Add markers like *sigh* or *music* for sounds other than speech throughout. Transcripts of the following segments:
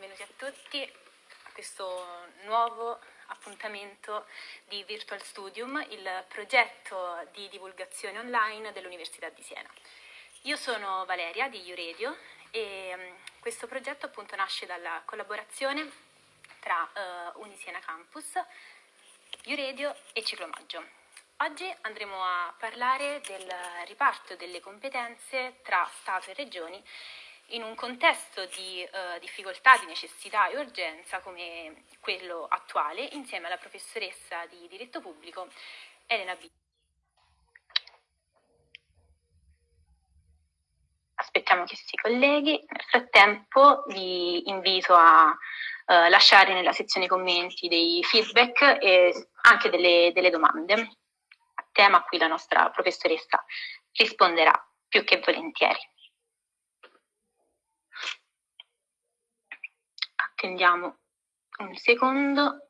benvenuti a tutti a questo nuovo appuntamento di Virtual Studium, il progetto di divulgazione online dell'Università di Siena. Io sono Valeria di Iuredio e um, questo progetto appunto nasce dalla collaborazione tra uh, Unisiena Campus, Iuredio e Ciclomaggio. Oggi andremo a parlare del riparto delle competenze tra Stato e Regioni in un contesto di eh, difficoltà, di necessità e urgenza come quello attuale, insieme alla professoressa di diritto pubblico Elena B. Aspettiamo che si colleghi. Nel frattempo vi invito a eh, lasciare nella sezione commenti dei feedback e anche delle, delle domande, a tema a cui la nostra professoressa risponderà più che volentieri. Attendiamo un secondo.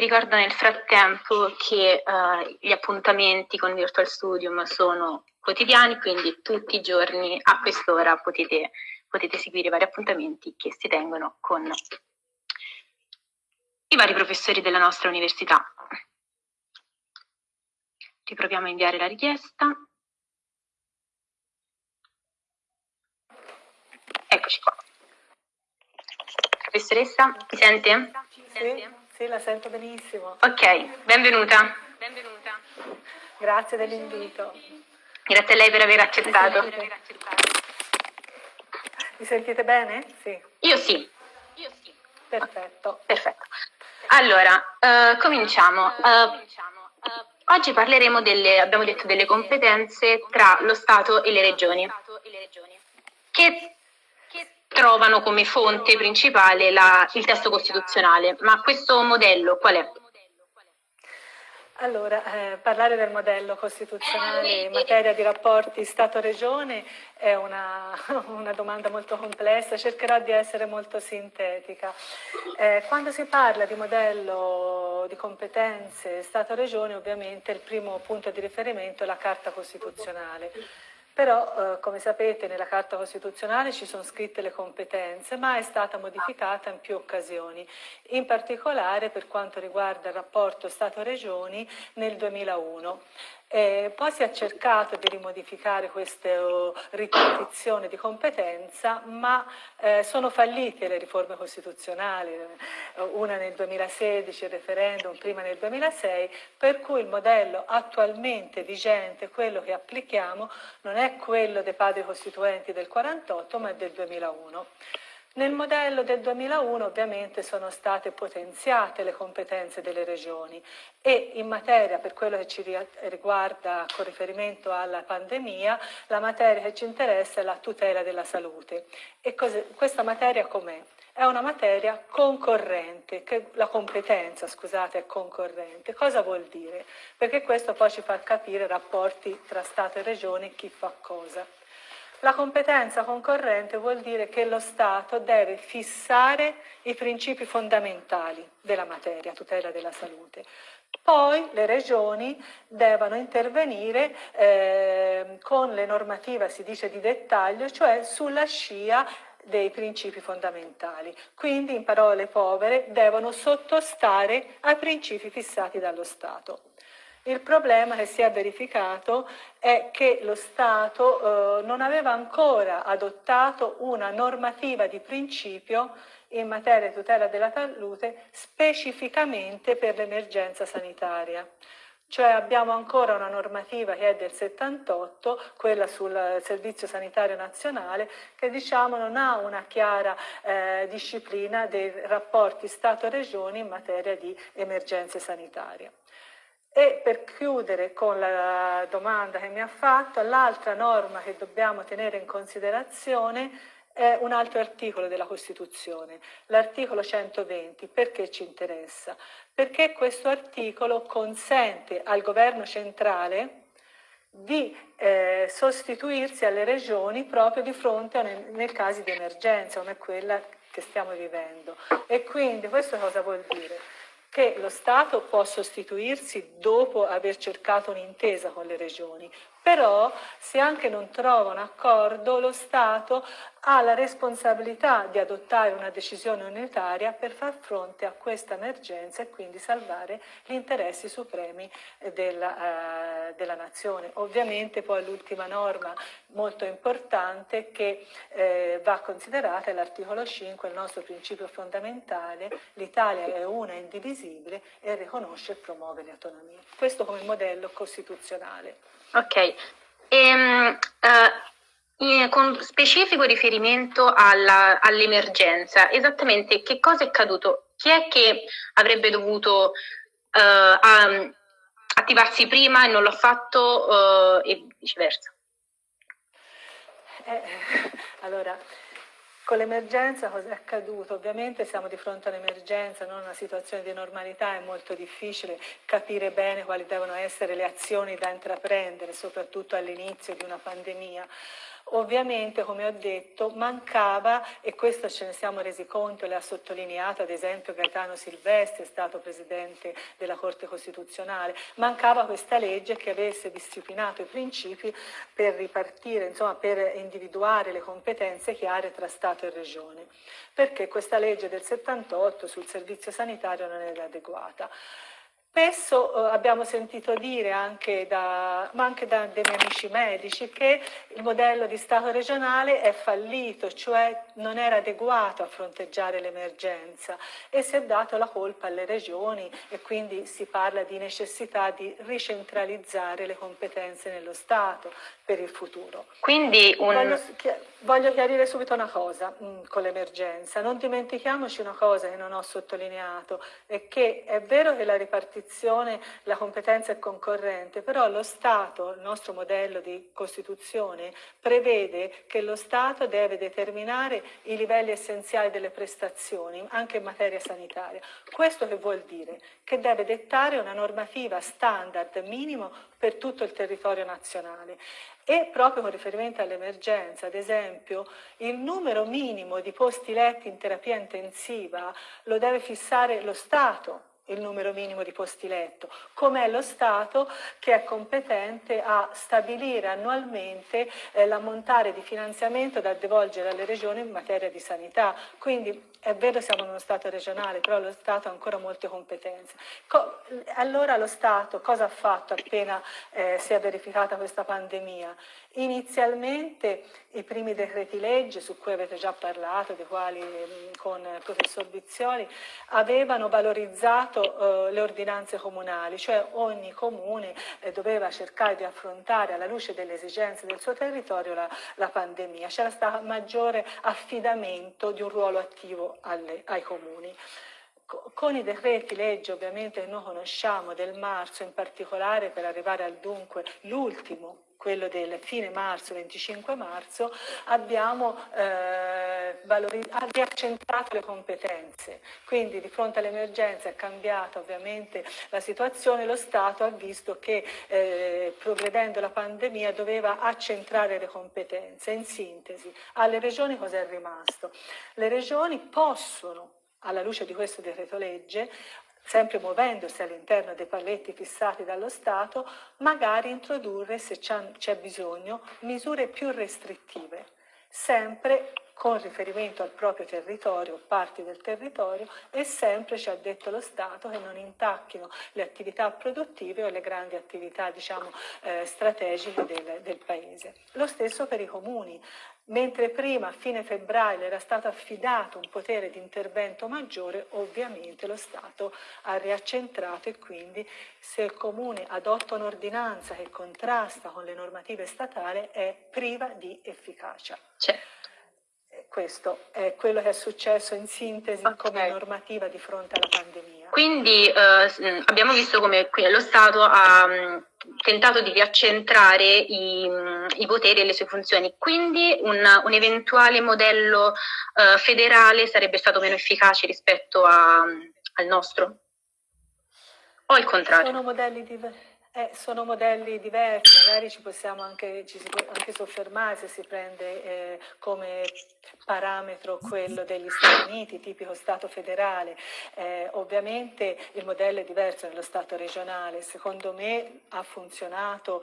Ricordo nel frattempo che uh, gli appuntamenti con Virtual Studium sono quotidiani, quindi tutti i giorni a quest'ora potete, potete seguire i vari appuntamenti che si tengono con i vari professori della nostra università. Riproviamo a inviare la richiesta. Eccoci qua. Professoressa, mi sente? Mi sente? Sì, la sento benissimo. Ok, benvenuta. benvenuta. Grazie dell'invito. Grazie a lei per aver accettato. Mi sentite bene? Sì. Io sì. Io sì. Perfetto. Perfetto. Allora, uh, cominciamo. Uh, oggi parleremo delle, abbiamo detto, delle competenze tra lo Stato e le regioni. Che trovano come fonte principale la, il testo costituzionale. Ma questo modello qual è? Allora, eh, parlare del modello costituzionale in materia di rapporti Stato-Regione è una, *laughs* una, domanda molto complessa, cercherò di essere molto sintetica. Eh, quando si parla di modello di competenze Stato-Regione, ovviamente il primo punto di riferimento è la Carta Costituzionale però eh, come sapete nella Carta Costituzionale ci sono scritte le competenze, ma è stata modificata in più occasioni, in particolare per quanto riguarda il rapporto Stato-Regioni nel 2001. Eh, poi si è cercato di rimodificare questa uh, ripartizione di competenza, ma eh, sono fallite le riforme costituzionali, eh, una nel 2016, il referendum prima nel 2006, per cui il modello attualmente vigente, quello che applichiamo, non è quello dei padri costituenti del 48, ma è del 2001. Nel modello del 2001 ovviamente sono state potenziate le competenze delle regioni e in materia, per quello che ci riguarda con riferimento alla pandemia, la materia che ci interessa è la tutela della salute. E questa materia com'è? È una materia concorrente, che la competenza, scusate, è concorrente. Cosa vuol dire? Perché questo poi ci fa capire rapporti tra Stato e Regione, chi fa cosa. La competenza concorrente vuol dire che lo Stato deve fissare i principi fondamentali della materia, tutela della salute. Poi le regioni devono intervenire eh, con le normative, si dice di dettaglio, cioè sulla scia dei principi fondamentali. Quindi, in parole povere, devono sottostare ai principi fissati dallo Stato. Il problema che si è verificato è che lo Stato eh, non aveva ancora adottato una normativa di principio in materia di tutela della salute specificamente per l'emergenza sanitaria. Cioè abbiamo ancora una normativa che è del 78, quella sul Servizio Sanitario Nazionale, che diciamo non ha una chiara eh, disciplina dei rapporti Stato-Regioni in materia di emergenze sanitarie. E per chiudere con la domanda che mi ha fatto, l'altra norma che dobbiamo tenere in considerazione è un altro articolo della Costituzione, l'articolo 120. Perché ci interessa? Perché questo articolo consente al governo centrale di eh, sostituirsi alle regioni proprio di fronte a nel, caso di emergenza come quella che stiamo vivendo. E quindi questo cosa vuol dire? Che lo Stato può sostituirsi dopo aver cercato un'intesa con le regioni, però se anche non trova un accordo lo Stato ha la responsabilità di adottare una decisione unitaria per far fronte a questa emergenza e quindi salvare gli interessi supremi della, eh, della nazione. Ovviamente poi l'ultima norma molto importante che eh, va considerata è l'articolo 5, il nostro principio fondamentale, l'Italia è una indivisibile e riconosce e promuove le autonomie. Questo come modello costituzionale. Ok, e, um, uh, con specifico riferimento all'emergenza, esattamente che cosa è accaduto? Chi è che avrebbe dovuto uh, um, attivarsi prima e non l'ha fatto uh, e viceversa? Eh, allora, con l'emergenza cosa è accaduto? Ovviamente siamo di fronte a un'emergenza, non a una situazione di normalità, è molto difficile capire bene quali devono essere le azioni da intraprendere, soprattutto all'inizio di una pandemia. Ovviamente, come ho detto, mancava, e questo ce ne siamo resi conto, le ha sottolineato ad esempio Gaetano Silvestri, è stato Presidente della Corte Costituzionale, mancava questa legge che avesse disciplinato i principi per ripartire, insomma per individuare le competenze chiare tra Stato e Regione, perché questa legge del 78 sul servizio sanitario non era adeguata. Spesso eh, abbiamo sentito dire, anche da, ma anche da dei miei amici medici, che il modello di Stato regionale è fallito, cioè non era adeguato a fronteggiare l'emergenza e si è dato la colpa alle regioni e quindi si parla di necessità di ricentralizzare le competenze nello Stato per il futuro. Quindi un... voglio, voglio, chiarire subito una cosa mh, mm, con l'emergenza, non dimentichiamoci una cosa che non ho sottolineato, è che è vero che la ripartizione la competenza è concorrente, però lo Stato, il nostro modello di Costituzione, prevede che lo Stato deve determinare i livelli essenziali delle prestazioni, anche in materia sanitaria. Questo che vuol dire? Che deve dettare una normativa standard minimo per tutto il territorio nazionale e proprio con riferimento all'emergenza, ad esempio, il numero minimo di posti letti in terapia intensiva lo deve fissare lo Stato, il numero minimo di posti letto, come è lo Stato che è competente a stabilire annualmente eh, l'ammontare di finanziamento da devolgere alle regioni in materia di sanità. Quindi è vero siamo in uno Stato regionale, però lo Stato ha ancora molte competenze. Co allora lo Stato cosa ha fatto appena eh, si è verificata questa pandemia? Inizialmente i primi decreti legge, su cui avete già parlato, dei quali con il professor Bizzioli, avevano valorizzato eh, le ordinanze comunali, cioè ogni comune eh, doveva cercare di affrontare alla luce delle esigenze del suo territorio la, la pandemia. C'era stato maggiore affidamento di un ruolo attivo alle, ai comuni. Con i decreti legge ovviamente che noi conosciamo del marzo in particolare per arrivare al dunque l'ultimo quello del fine marzo, 25 marzo, abbiamo eh, riaccentrato le competenze. Quindi di fronte all'emergenza è cambiata ovviamente la situazione, lo Stato ha visto che eh, progredendo la pandemia doveva accentrare le competenze. In sintesi, alle regioni cosa è rimasto? Le regioni possono alla luce di questo decreto legge, sempre muovendosi all'interno dei paletti fissati dallo Stato, magari introdurre, se c'è bisogno, misure più restrittive, sempre con riferimento al proprio territorio, parti del territorio, e sempre ci ha detto lo Stato che non intacchino le attività produttive o le grandi attività diciamo, eh, strategiche del, del Paese. Lo stesso per i comuni. Mentre prima, a fine febbraio, era stato affidato un potere di intervento maggiore, ovviamente lo Stato ha riaccentrato e quindi se il Comune adotta un'ordinanza che contrasta con le normative statali è priva di efficacia. Certo. Questo è quello che è successo in sintesi okay. come normativa di fronte alla pandemia. Quindi eh, abbiamo visto come lo Stato ha mh, tentato di riaccentrare i, i, poteri e le sue funzioni, quindi un, un eventuale modello eh, federale sarebbe stato meno efficace rispetto a, al nostro? O il contrario? Sono modelli diversi. Eh, sono modelli diversi, magari ci possiamo anche, ci si può anche soffermare se si prende eh, come parametro quello degli Stati Uniti, tipico Stato federale. Eh, ovviamente il modello è diverso nello Stato regionale, secondo me ha funzionato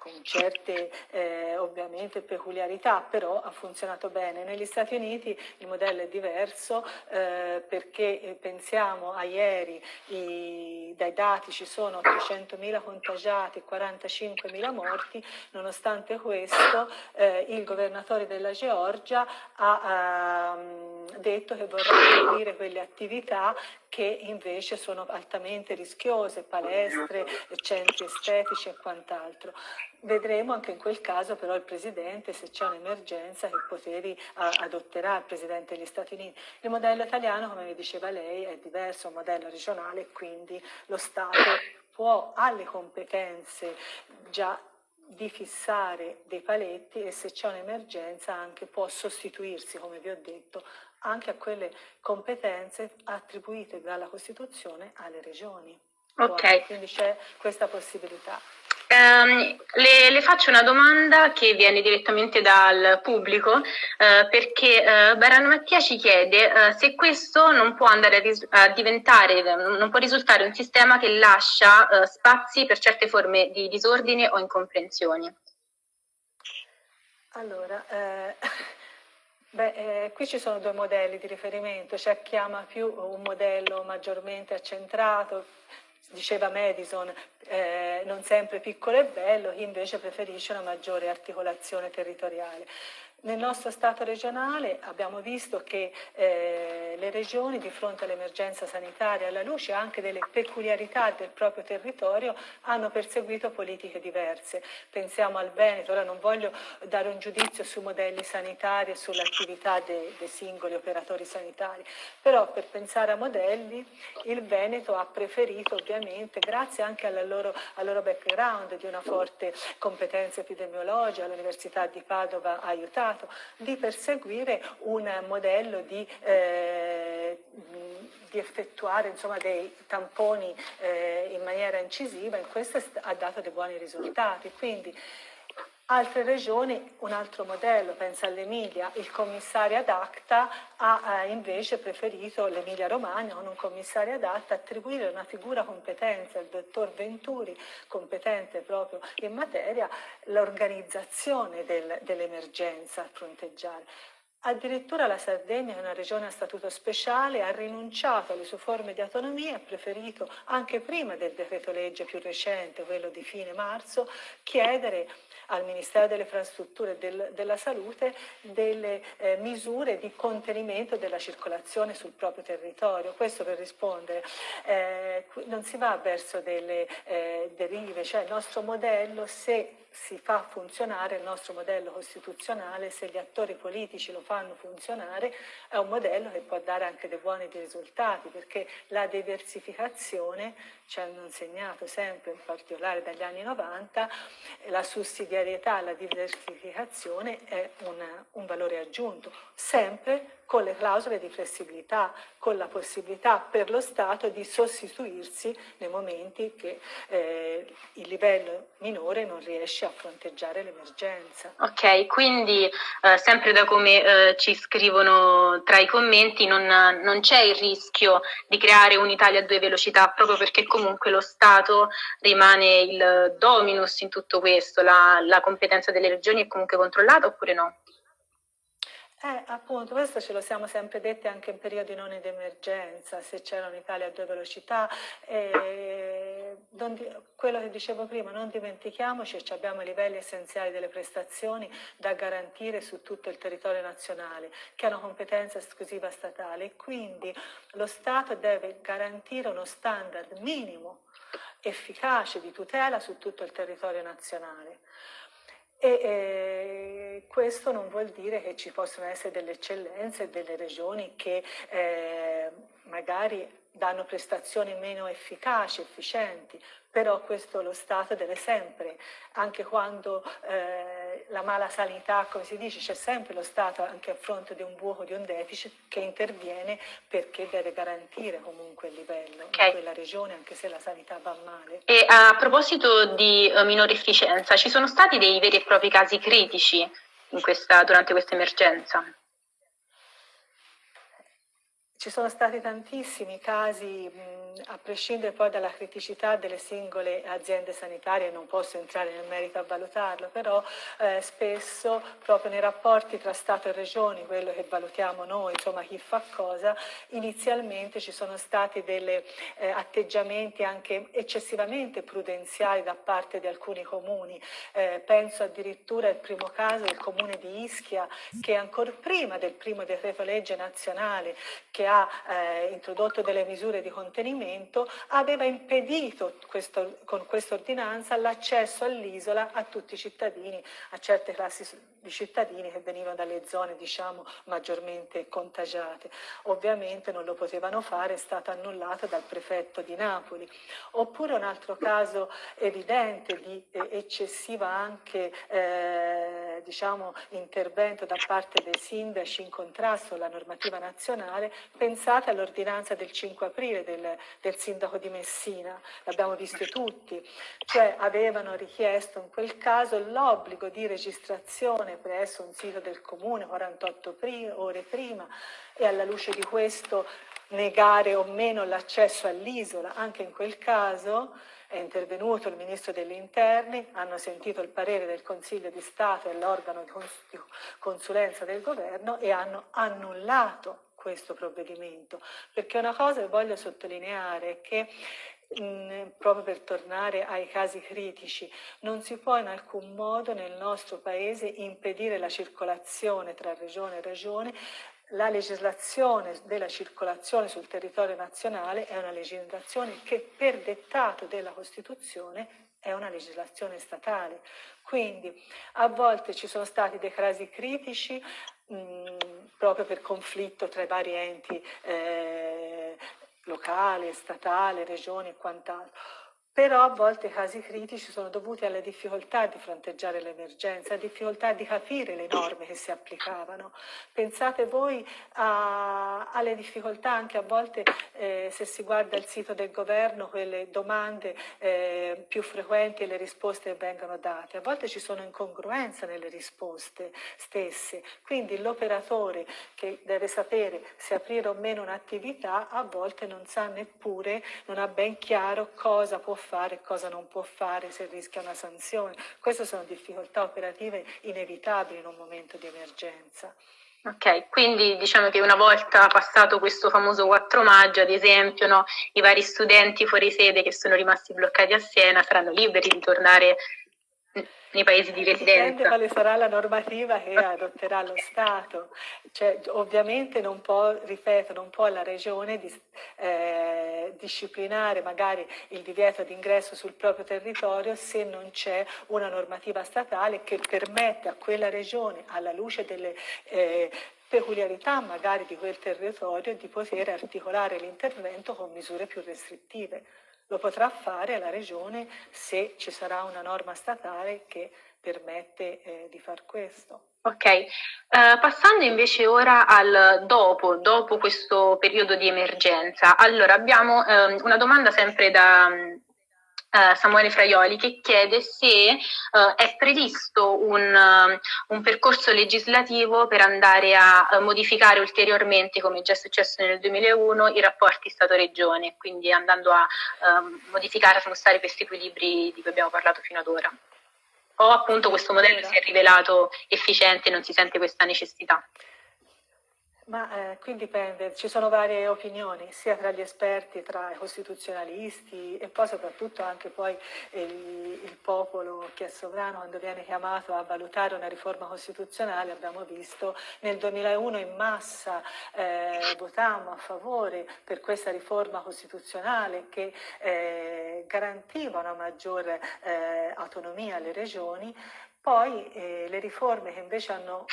con certe eh, ovviamente peculiarità, però ha funzionato bene. Negli Stati Uniti il modello è diverso eh, perché eh, pensiamo a ieri i, dai dati ci sono 800.000 contagiati, 45.000 morti, nonostante questo eh, il governatore della Georgia ha ehm, detto che vorrà seguire quelle attività che invece sono altamente rischiose, palestre, centri estetici e quant'altro. Vedremo anche in quel caso però il Presidente, se c'è un'emergenza, che poteri adotterà il Presidente degli Stati Uniti. Il modello italiano, come vi diceva lei, è diverso, è un modello regionale, quindi lo Stato può, ha le competenze già di fissare dei paletti e se c'è un'emergenza anche può sostituirsi, come vi ho detto, anche a quelle competenze attribuite dalla Costituzione alle regioni. Ok. Quindi c'è questa possibilità. Um, le, le, faccio una domanda che viene direttamente dal pubblico uh, perché uh, Barano Mattia ci chiede uh, se questo non può andare a, ris- a, diventare, non può risultare un sistema che lascia spazi per certe forme di disordine o incomprensioni. Allora, eh, *laughs* beh, eh, qui ci sono due modelli di riferimento, c'è chi ama più un modello maggiormente accentrato, diceva Madison, eh, non sempre piccolo e bello, chi invece preferisce una maggiore articolazione territoriale. Nel nostro Stato regionale abbiamo visto che eh, le regioni di fronte all'emergenza sanitaria, alla luce anche delle peculiarità del proprio territorio, hanno perseguito politiche diverse. Pensiamo al Veneto, ora non voglio dare un giudizio sui modelli sanitari e sull'attività dei, dei singoli operatori sanitari, però per pensare a modelli il Veneto ha preferito ovviamente, grazie anche loro, al loro background di una forte competenza epidemiologica, l'Università di Padova ha aiutato, Stato di perseguire un modello di, eh, di effettuare insomma, dei tamponi eh, in maniera incisiva e questo ha dato dei buoni risultati. Quindi, Altre regioni, un altro modello, pensa all'Emilia, il commissario ad acta ha eh, invece preferito l'Emilia Romagna con un commissario ad acta attribuire una figura competente al dottor Venturi, competente proprio in materia, l'organizzazione del, dell'emergenza a fronteggiare. Addirittura la Sardegna, è una regione a statuto speciale, ha rinunciato alle sue forme di autonomia e ha preferito, anche prima del decreto legge più recente, quello di fine marzo, chiedere al Ministero delle Infrastrutture e del, della Salute delle eh, misure di contenimento della circolazione sul proprio territorio. Questo per rispondere, eh, non si va verso delle eh, derive, cioè il nostro modello se si fa funzionare il nostro modello costituzionale, se gli attori politici lo fanno funzionare, è un modello che può dare anche dei buoni risultati, perché la diversificazione ci hanno insegnato sempre, in particolare dagli anni 90, la sussidiarietà, la diversificazione è una, un valore aggiunto, sempre con le clausole di flessibilità, con la possibilità per lo Stato di sostituirsi nei momenti che eh, il livello minore non riesce a fronteggiare l'emergenza. Ok, quindi eh, sempre da come eh, ci scrivono tra i commenti non, non c'è il rischio di creare un'Italia a due velocità proprio perché comunque lo Stato rimane il dominus in tutto questo, la, la competenza delle regioni è comunque controllata oppure no? Eh, appunto, questo ce lo siamo sempre detti anche in periodi non di emergenza, se c'era un'Italia a due velocità. Eh, quello che dicevo prima, non dimentichiamoci che abbiamo i livelli essenziali delle prestazioni da garantire su tutto il territorio nazionale, che hanno competenza esclusiva statale e quindi lo Stato deve garantire uno standard minimo efficace di tutela su tutto il territorio nazionale. E eh, questo non vuol dire che ci possono essere delle eccellenze, delle regioni che eh, magari danno prestazioni meno efficaci, efficienti, però questo lo Stato deve sempre, anche quando eh, la mala sanità, come si dice, c'è sempre lo Stato anche a fronte di un buco, di un deficit, che interviene perché deve garantire comunque il livello okay. in quella regione, anche se la sanità va male. E a proposito di uh, minore efficienza, ci sono stati dei veri e propri casi critici questa, durante questa emergenza? Ci sono stati tantissimi casi, mh, a prescindere poi dalla criticità delle singole aziende sanitarie, non posso entrare nel merito a valutarlo, però eh, spesso proprio nei rapporti tra Stato e Regioni, quello che valutiamo noi, insomma chi fa cosa, inizialmente ci sono stati degli eh, atteggiamenti anche eccessivamente prudenziali da parte di alcuni comuni. Eh, penso addirittura al primo caso del comune di Ischia, che ancora prima del primo decreto legge nazionale, che ha eh, introdotto delle misure di contenimento, aveva impedito questo, con questa ordinanza l'accesso all'isola a tutti i cittadini, a certe classi di cittadini che venivano dalle zone diciamo, maggiormente contagiate. Ovviamente non lo potevano fare, è stato annullato dal prefetto di Napoli. Oppure un altro caso evidente di eh, eccessiva anche eh, diciamo, intervento da parte dei sindaci in contrasto con la normativa nazionale, pensate all'ordinanza del 5 aprile del, del sindaco di Messina, l'abbiamo visto tutti, cioè avevano richiesto in quel caso l'obbligo di registrazione presso un sito del comune 48 ore prima e alla luce di questo negare o meno l'accesso all'isola, anche in quel caso è intervenuto il Ministro degli Interni, hanno sentito il parere del Consiglio di Stato e l'organo di consulenza del governo e hanno annullato questo provvedimento, perché una cosa che voglio sottolineare è che proprio per tornare ai casi critici, non si può in alcun modo nel nostro Paese impedire la circolazione tra regione e regione la legislazione della circolazione sul territorio nazionale è una legislazione che per dettato della Costituzione è una legislazione statale. Quindi a volte ci sono stati dei casi critici proprio per conflitto tra i vari enti eh, locale, statale, regioni e quant'altro però a volte i casi critici sono dovuti alle difficoltà di fronteggiare l'emergenza, difficoltà di capire le norme che si applicavano. Pensate voi a, alle difficoltà anche a volte, eh, se si guarda il sito del governo, quelle domande eh, più frequenti e le risposte che vengono date. A volte ci sono incongruenze nelle risposte stesse, quindi l'operatore che deve sapere se aprire o meno un'attività a volte non sa neppure, non ha ben chiaro cosa può fare e cosa non può fare se rischia una sanzione. Queste sono difficoltà operative inevitabili in un momento di emergenza. Ok, quindi diciamo che una volta passato questo famoso 4 maggio, ad esempio, no, i vari studenti fuori sede che sono rimasti bloccati a Siena saranno liberi di tornare nei paesi di residenza. Dipende quale sarà la normativa che adotterà lo Stato. Cioè, ovviamente non può, ripeto, non può la Regione dis, eh, disciplinare magari il divieto di ingresso sul proprio territorio se non c'è una normativa statale che permette a quella Regione, alla luce delle eh, peculiarità magari di quel territorio, di poter articolare l'intervento con misure più restrittive. Lo potrà fare la Regione se ci sarà una norma statale che permette eh, di far questo. Ok, uh, passando invece ora al dopo, dopo questo periodo di emergenza, allora abbiamo um, una domanda sempre da, Uh, Samuele Fraioli che chiede se uh, è previsto un, uh, un, percorso legislativo per andare a modificare ulteriormente, come già è successo nel 2001, i rapporti Stato-Regione, quindi andando a ehm, modificare, a smostare questi equilibri di cui abbiamo parlato fino ad ora. O appunto questo modello si è rivelato efficiente e non si sente questa necessità. Ma eh, qui dipende, ci sono varie opinioni, sia tra gli esperti, tra i costituzionalisti e poi soprattutto anche poi il, il, popolo che è sovrano quando viene chiamato a valutare una riforma costituzionale, abbiamo visto nel 2001 in massa eh, votammo a favore per questa riforma costituzionale che eh, garantiva una maggiore eh, autonomia alle regioni poi eh, le riforme che invece hanno,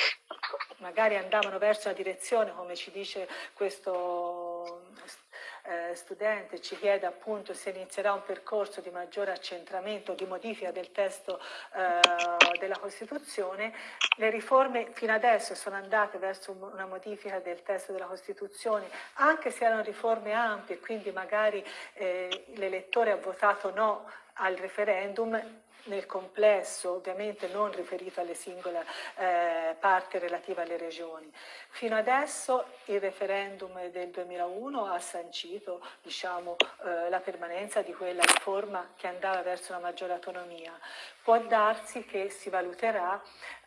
magari andavano verso la direzione, come ci dice questo eh, studente ci chiede appunto se inizierà un percorso di maggiore accentramento, di modifica del testo eh, della Costituzione, le riforme fino adesso sono andate verso una modifica del testo della Costituzione, anche se erano riforme ampie, quindi magari eh, l'elettore ha votato no al referendum, nel complesso, ovviamente non riferito alle singole eh, parti relative alle regioni. Fino adesso il referendum del 2001 ha sancito diciamo, eh, la permanenza di quella riforma che andava verso una maggiore autonomia. Può darsi che si valuterà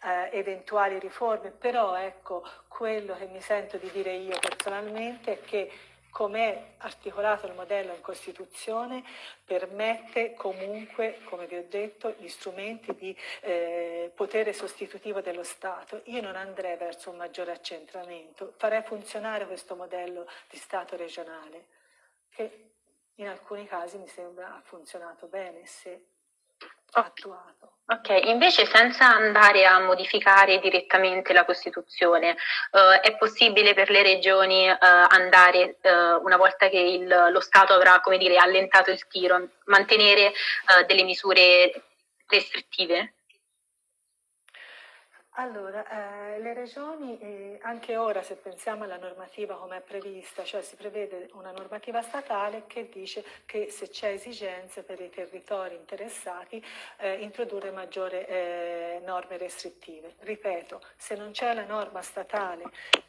eh, eventuali riforme, però ecco, quello che mi sento di dire io personalmente è che come è articolato il modello in Costituzione, permette comunque, come vi ho detto, gli strumenti di eh, potere sostitutivo dello Stato. Io non andrei verso un maggiore accentramento, farei funzionare questo modello di Stato regionale, che in alcuni casi mi sembra ha funzionato bene se attuato. Ok, invece senza andare a modificare direttamente la Costituzione, eh, è possibile per le regioni eh, andare, eh, una volta che il, lo Stato avrà come dire, allentato il tiro, mantenere eh, delle misure restrittive? Allora, eh, le regioni, eh, anche ora se pensiamo alla normativa come è prevista, cioè si prevede una normativa statale che dice che se c'è esigenze per i territori interessati eh, introdurre maggiori eh, norme restrittive. Ripeto, se non c'è la norma statale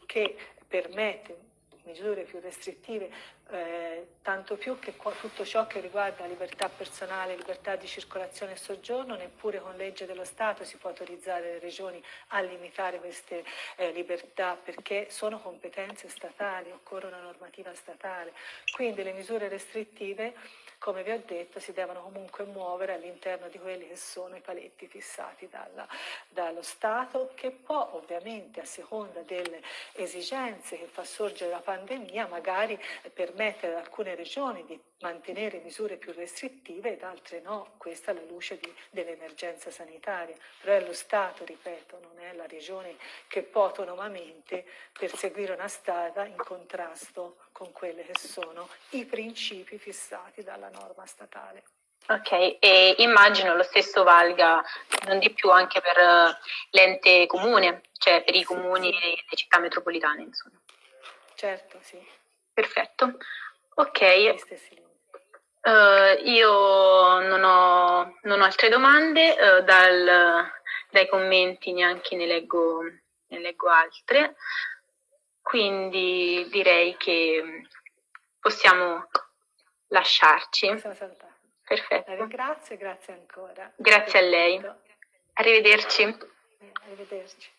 che permette misure più restrittive, eh, tanto più che tutto ciò che riguarda libertà personale, libertà di circolazione e soggiorno, neppure con legge dello Stato si può autorizzare le regioni a limitare queste eh, libertà perché sono competenze statali, occorre una normativa statale. Quindi le misure restrittive come vi ho detto, si devono comunque muovere all'interno di quelli che sono i paletti fissati dalla, dallo Stato, che può ovviamente a seconda delle esigenze che fa sorgere la pandemia magari permettere ad alcune regioni di mantenere misure più restrittive ed altre no, questa alla luce dell'emergenza sanitaria, però è lo Stato, ripeto, non è la regione che può autonomamente perseguire una strada in contrasto con quelli che sono i principi fissati dalla norma statale. Ok, e immagino lo stesso valga non di più anche per uh, l'ente comune, cioè per i comuni e le città metropolitane, insomma. Certo, sì. Perfetto. Ok. Uh, io non ho, non ho, altre domande, uh, dal, dai commenti neanche ne leggo, ne leggo altre, quindi direi che possiamo lasciarci. Perfetto. Grazie, grazie ancora. Grazie a lei. Arrivederci. Arrivederci.